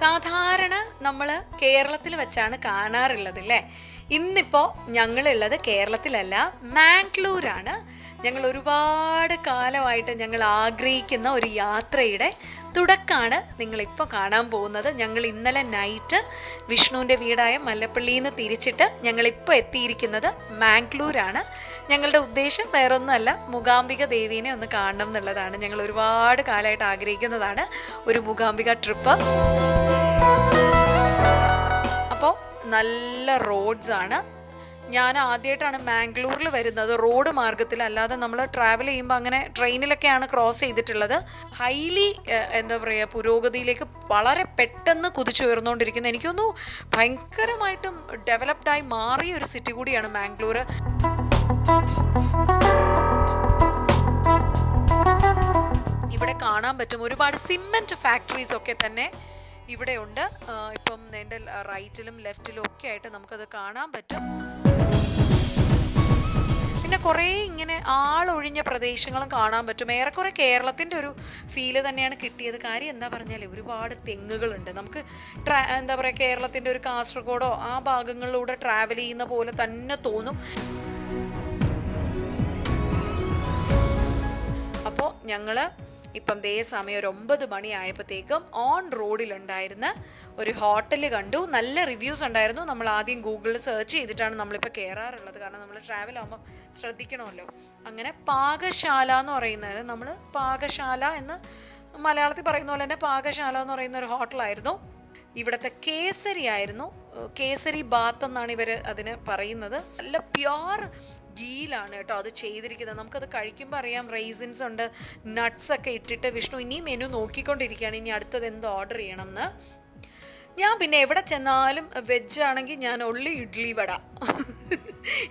സാധാരണ നമ്മൾ കേരളത്തിൽ വെച്ചാണ് കാണാറുള്ളത് അല്ലേ ഇന്നിപ്പോൾ ഞങ്ങളുള്ളത് കേരളത്തിലല്ല മാംഗ്ലൂരാണ്. ഞങ്ങൾ ഒരുപാട് കാലമായിട്ട് ഞങ്ങൾ ആഗ്രഹിക്കുന്ന ഒരു യാത്രയുടെ തുടക്കാണ് നിങ്ങളിപ്പോൾ കാണാൻ പോകുന്നത്. ഞങ്ങൾ ഇന്നലെ നൈറ്റ് വിഷ്ണുവിന്റെ വീടായ മല്ലപ്പള്ളിയിൽ നിന്ന് തിരിച്ചിട്ട് ഞങ്ങളിപ്പോൾ എത്തിയിരിക്കുന്നത് മാംഗ്ലൂരാണ്. ഞങ്ങളുടെ ഉദ്ദേശം വേറൊന്നുമല്ല മൂകാംബിക ദേവീനെ ഒന്ന് കാണണം എന്നുള്ളതാണ്. ഞങ്ങൾ ഒരുപാട് കാലമായിട്ട് ആഗ്രഹിക്കുന്നതാണ് ഒരു മൂകാംബിക ട്രിപ്പ് അപ്പോൾ നല്ല റോഡ്സ് ആണ്. ഞാൻ ആദ്യമായിട്ടാണ് മാംഗ്ലൂരിൽ വരുന്നത്. റോഡ് മാർഗത്തിൽ അല്ലാതെ നമ്മൾ ട്രാവൽ ചെയ്യുമ്പോൾ അങ്ങനെ ട്രെയിനിലൊക്കെയാണ് ക്രോസ് ചെയ്തിട്ടുള്ളത്. ഹൈലി എന്താ പറയുക പുരോഗതിയിലേക്ക് വളരെ പെട്ടെന്ന് കുതിച്ചുയർന്നുകൊണ്ടിരിക്കുന്നത് എനിക്കൊന്നു ഭയങ്കരമായിട്ടും ഡെവലപ്ഡായി മാറിയ ഒരു സിറ്റി കൂടിയാണ് മാംഗ്ലൂർ ഇവിടെ കാണാൻ പറ്റും ഒരുപാട് സിമെന്റ് ഫാക്ടറീസ് ഒക്കെ തന്നെ ഇവിടെ ഉണ്ട് ഇപ്പം എന്റെ റൈറ്റിലും ലെഫ്റ്റിലും ഒക്കെ ആയിട്ട് നമുക്കത് കാണാൻ പറ്റും. കുറേ ഇങ്ങനെ ആളൊഴിഞ്ഞ പ്രദേശങ്ങളും കാണാൻ പറ്റും. ഏറെക്കുറെ കേരളത്തിന്റെ ഒരു ഫീൽ തന്നെയാണ് കിട്ടിയത്. കാര്യം എന്താ പറഞ്ഞാൽ ഒരുപാട് തെങ്ങുകളുണ്ട്. നമുക്ക് ട്രാ- എന്താ പറയാ കേരളത്തിന്റെ ഒരു കാസർഗോഡോ ആ ഭാഗങ്ങളിലൂടെ ട്രാവൽ ചെയ്യുന്ന പോലെ തന്നെ തോന്നും. അപ്പോൾ ഞങ്ങൾ ഇപ്പം ദേ സമയം ഒരു ഒമ്പത് മണി ആയപ്പോഴത്തേക്കും ഓൺ റോഡിലുണ്ടായിരുന്ന ഒരു ഹോട്ടൽ കണ്ടു. നല്ല റിവ്യൂസ് ഉണ്ടായിരുന്നു. നമ്മൾ ആദ്യം ഗൂഗിളിൽ സെർച്ച് ചെയ്തിട്ടാണ് നമ്മളിപ്പോൾ കയറാറുള്ളത്. കാരണം നമ്മൾ ട്രാവൽ ആകുമ്പോൾ ശ്രദ്ധിക്കണമല്ലോ. അങ്ങനെ പാകശാല എന്ന് പറയുന്നത് നമ്മൾ പാകശാല എന്ന് മലയാളത്തിൽ പറയുന്ന പോലെ തന്നെ പാകശാല എന്ന് പറയുന്ന ഒരു ഹോട്ടലായിരുന്നു ഇവിടുത്തെ കേസരി ആയിരുന്നു. കേസരി ബാത്ത് എന്നാണ് ഇവർ അതിന് പറയുന്നത്. നല്ല പ്യുവർ ഗീലാണ് കേട്ടോ അത് ചെയ്തിരിക്കുന്നത്. നമുക്കത് കഴിക്കുമ്പോൾ അറിയാം റൈസിൻസ് ഉണ്ട് നട്ട്സ് ഒക്കെ ഇട്ടിട്ട് വിഷ്ണു ഇനി മെനു നോക്കിക്കൊണ്ടിരിക്കുകയാണ്. ഇനി അടുത്തത് എന്ത് ഓർഡർ ചെയ്യണം എന്ന് ഞാൻ പിന്നെ എവിടെ ചെന്നാലും വെജ് ആണെങ്കിൽ ഞാൻ ഉള്ളി ഇഡ്ലി വട.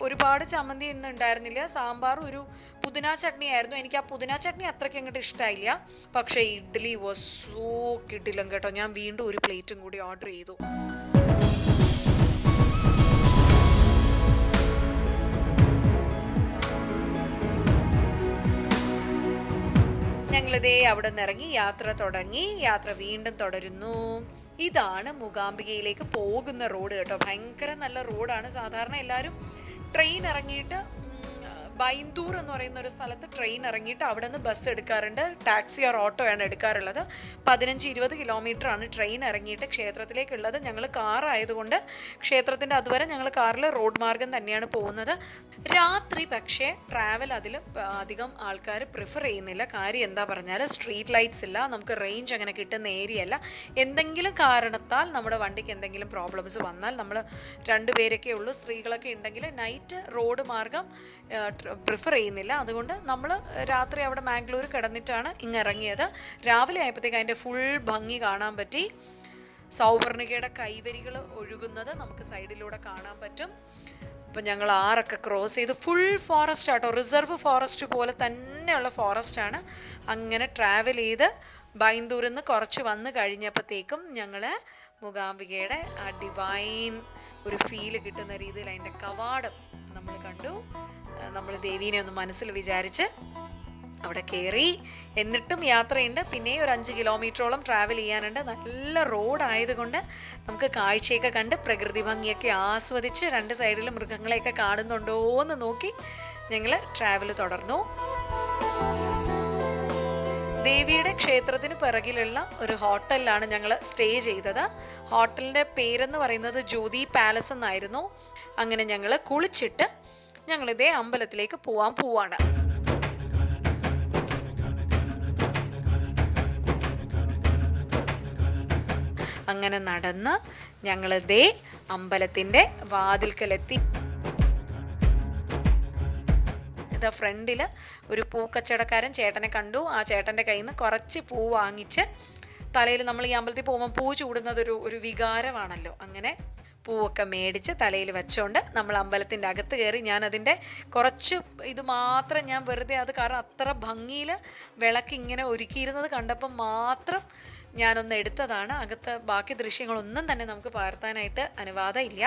ഒരുപാട് ചമ്മന്തി ഒന്നും ഉണ്ടായിരുന്നില്ല. സാമ്പാർ ഒരു പുതിന ചട്നി ആയിരുന്നു. എനിക്ക് ആ പുതിന ചട്നി അത്രയ്ക്ക് അങ്ങോട്ട് ഇഷ്ടമായില്ല പക്ഷേ ഇഡ്ഡലി വാസ് സോ കേട്ടോ. ഞാൻ വീണ്ടും ഒരു പ്ലേറ്റും കൂടി ഓർഡർ ചെയ്തു. ഞങ്ങളിതേ അവിടെ ഇറങ്ങി യാത്ര തുടങ്ങി. യാത്ര വീണ്ടും തുടരുന്നു. ഇതാണ് മൂകാംബികയിലേക്ക് പോകുന്ന റോഡ് കേട്ടോ. ഭയങ്കര നല്ല റോഡാണ്. സാധാരണ എല്ലാവരും ട്രെയിൻ ഇറങ്ങിയിട്ട് ബൈന്ദൂർ എന്ന് പറയുന്ന ഒരു സ്ഥലത്ത് ട്രെയിൻ ഇറങ്ങിയിട്ട് അവിടെ നിന്ന് ബസ് എടുക്കാറുണ്ട്. ടാക്സി ഓർ ഓട്ടോ ആണ് എടുക്കാറുള്ളത്. പതിനഞ്ച് ഇരുപത് കിലോമീറ്റർ ആണ് ട്രെയിൻ ഇറങ്ങിയിട്ട് ക്ഷേത്രത്തിലേക്കുള്ളത്. ഞങ്ങൾ കാർ ആയതുകൊണ്ട് ക്ഷേത്രത്തിന്റെ അതുവരെ ഞങ്ങൾ കാറിൽ റോഡ് മാർഗം തന്നെയാണ് പോകുന്നത്. രാത്രി പക്ഷേ ട്രാവൽ അതിൽ അധികം ആൾക്കാർ പ്രിഫർ ചെയ്യുന്നില്ല. കാര്യം എന്താ പറഞ്ഞാൽ സ്ട്രീറ്റ് ലൈറ്റ്സ് ഇല്ല. നമുക്ക് റേഞ്ച് അങ്ങനെ കിട്ടുന്ന ഏരിയ അല്ല. എന്തെങ്കിലും കാരണത്താൽ നമ്മുടെ വണ്ടിക്ക് എന്തെങ്കിലും പ്രോബ്ലംസ് വന്നാൽ നമ്മൾ രണ്ടുപേരൊക്കെ ഉള്ളൂ. സ്ത്രീകളൊക്കെ ഉണ്ടെങ്കിൽ നൈറ്റ് റോഡ് മാർഗം പ്രിഫർ ചെയ്യുന്നില്ല. അതുകൊണ്ട് നമ്മൾ രാത്രി അവിടെ മാംഗ്ലൂർ കിടന്നിട്ടാണ് ഇങ്ങ് ഇറങ്ങിയത് രാവിലെ ആയപ്പോഴത്തേക്ക് അതിന്റെ ഫുൾ ഭംഗി കാണാൻ പറ്റി. സൗവർണികയുടെ കൈവരികൾ ഒഴുകുന്നത് നമുക്ക് സൈഡിലൂടെ കാണാൻ പറ്റും. അപ്പം ഞങ്ങൾ ആറൊക്കെ ക്രോസ് ചെയ്ത് ഫുൾ ഫോറസ്റ്റ് ആട്ടോ റിസർവ് ഫോറസ്റ്റ് പോലെ തന്നെയുള്ള ഫോറസ്റ്റ് ആണ് അങ്ങനെ ട്രാവൽ ചെയ്ത് ബൈന്ദൂരിൽ നിന്ന് കുറച്ച് വന്ന് കഴിഞ്ഞപ്പോഴത്തേക്കും ഞങ്ങൾ മൂകാംബികയുടെ ആ ഡിവൈൻ ഒരു ഫീൽ കിട്ടുന്ന രീതിയിൽ അതിന്റെ കവാടം നമ്മൾ കണ്ടു. നമ്മൾ ദേവീനെ ഒന്ന് മനസ്സിൽ വിചാരിച്ച് അവിടെ കയറി എന്നിട്ടും യാത്രയുണ്ട്. പിന്നെ ഒരു അഞ്ച് കിലോമീറ്ററോളം ട്രാവൽ ചെയ്യാനുണ്ട്. നല്ല റോഡ് ആയതുകൊണ്ട് നമുക്ക് കാഴ്ചയൊക്കെ കണ്ട് പ്രകൃതി ഭംഗിയൊക്കെ ആസ്വദിച്ച് രണ്ട് സൈഡിൽ മൃഗങ്ങളെയൊക്കെ കാണുന്നുണ്ടോ എന്ന് നോക്കി ഞങ്ങൾ ട്രാവൽ തുടർന്നു. ദേവിയുടെ ക്ഷേത്രത്തിന് പിറകിലുള്ള ഒരു ഹോട്ടലിലാണ് ഞങ്ങൾ സ്റ്റേ ചെയ്തത്. ഹോട്ടലിന്റെ പേരെന്ന് പറയുന്നത് ജ്യോതി പാലസ് എന്നായിരുന്നു. അങ്ങനെ ഞങ്ങൾ കുളിച്ചിട്ട് ഞങ്ങൾ ഇതേ അമ്പലത്തിലേക്ക് പോവാൻ പോവാണ്. അങ്ങനെ നടന്ന് ഞങ്ങൾ ദേ അമ്പലത്തിന്റെ വാതിൽക്കലെത്തി. ഇതാ ഫ്രണ്ടിൽ ഒരു പൂക്കച്ചവടക്കാരൻ ചേട്ടനെ കണ്ടു. ആ ചേട്ടന്റെ കയ്യിൽ നിന്ന് കുറച്ച് പൂ വാങ്ങിച്ച് തലയിൽ നമ്മൾ ഈ അമ്പലത്തിൽ പോകുമ്പോൾ പൂ ചൂടുന്നത് ഒരു ഒരു വികാരമാണല്ലോ. അങ്ങനെ പൂവൊക്കെ മേടിച്ച് തലയിൽ വെച്ചോണ്ട് നമ്മൾ അമ്പലത്തിന്റെ അകത്ത് കയറി ഞാൻ അതിന്റെ കുറച്ച് ഇത് മാത്രം ഞാൻ വെറുതെ അത് കാരണം അത്ര ഭംഗിയിൽ വിളക്ക് ഇങ്ങനെ ഒരുക്കിയിരുന്നത് കണ്ടപ്പോൾ മാത്രം ഞാനൊന്ന് എടുത്തതാണ്. അകത്ത് ബാക്കി ദൃശ്യങ്ങളൊന്നും തന്നെ നമുക്ക് പകർത്താനായിട്ട് അനുവാദം ഇല്ല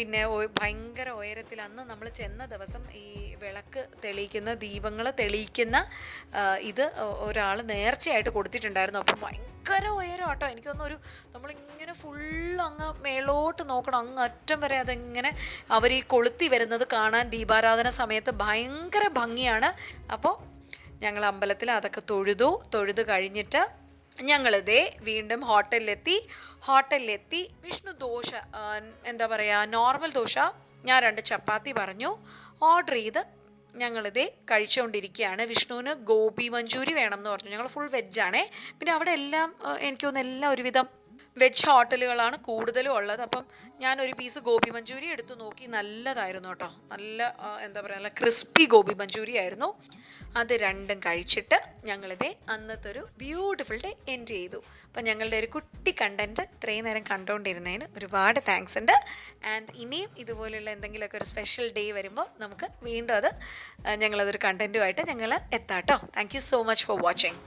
പിന്നെ ഭയങ്കര ഉയരത്തിൽ അന്ന് നമ്മൾ ചെന്ന ദിവസം ഈ വിളക്ക് തെളിയിക്കുന്ന ദീപങ്ങൾ തെളിയിക്കുന്ന ഇത് ഒരാൾ നേർച്ചയായിട്ട് കൊടുത്തിട്ടുണ്ടായിരുന്നു. അപ്പം ഭയങ്കര ഉയരം കേട്ടോ എനിക്കൊന്നും ഒരു നമ്മളിങ്ങനെ ഫുൾ അങ്ങ് മേളോട്ട് നോക്കണം. അങ്ങ് അറ്റം വരെ അതിങ്ങനെ അവർ ഈ കൊളുത്തി വരുന്നത് കാണാൻ ദീപാരാധന സമയത്ത് ഭയങ്കര ഭംഗിയാണ്. അപ്പോൾ ഞങ്ങൾ അമ്പലത്തിൽ അതൊക്കെ തൊഴുതു. തൊഴുതു കഴിഞ്ഞിട്ട് ഞങ്ങളിതേ വീണ്ടും ഹോട്ടലിലെത്തി. ഹോട്ടലിലെത്തി. വിഷ്ണു ദോശ എന്താ പറയുക നോർമൽ ദോശ ഞാൻ രണ്ട് ചപ്പാത്തി പറഞ്ഞു. ഓർഡർ ചെയ്ത് ഞങ്ങളിതേ കഴിച്ചുകൊണ്ടിരിക്കുകയാണ്. വിഷ്ണുവിന് ഗോപി മഞ്ചൂരി വേണം എന്ന് പറഞ്ഞു. ഞങ്ങൾ ഫുൾ വെജ് വെജാണേ പിന്നെ അവിടെ എല്ലാം എനിക്ക് തോന്നുന്നു എല്ലാം ഒരുവിധം വെജ് ഹോട്ടലുകളാണ് കൂടുതലും ഉള്ളത്. അപ്പം ഞാൻ ഒരു പീസ് ഗോപി മഞ്ചൂരി എടുത്തു നോക്കി. നല്ലതായിരുന്നു കേട്ടോ. നല്ല എന്താ പറയുക നല്ല ക്രിസ്പി ഗോപി മഞ്ചൂരി ആയിരുന്നു. അത് രണ്ടും കഴിച്ചിട്ട് ഞങ്ങളിത് അന്നത്തെ ഒരു ബ്യൂട്ടിഫുൾ ഡേ എൻഡ് ചെയ്തു. അപ്പം ഞങ്ങളുടെ ഒരു കുട്ടി കണ്ടന്റ് ഇത്രയും നേരം കണ്ടുകൊണ്ടിരുന്നതിന് ഒരുപാട് താങ്ക്സ് ഉണ്ട്. ആൻഡ് ഇനിയും ഇതുപോലെയുള്ള എന്തെങ്കിലുമൊക്കെ ഒരു സ്പെഷ്യൽ ഡേ വരുമ്പോൾ നമുക്ക് വീണ്ടും അത് ഞങ്ങളതൊരു കണ്ടന്റുമായിട്ട് ഞങ്ങൾ എത്താം കേട്ടോ. Thank you so much for watching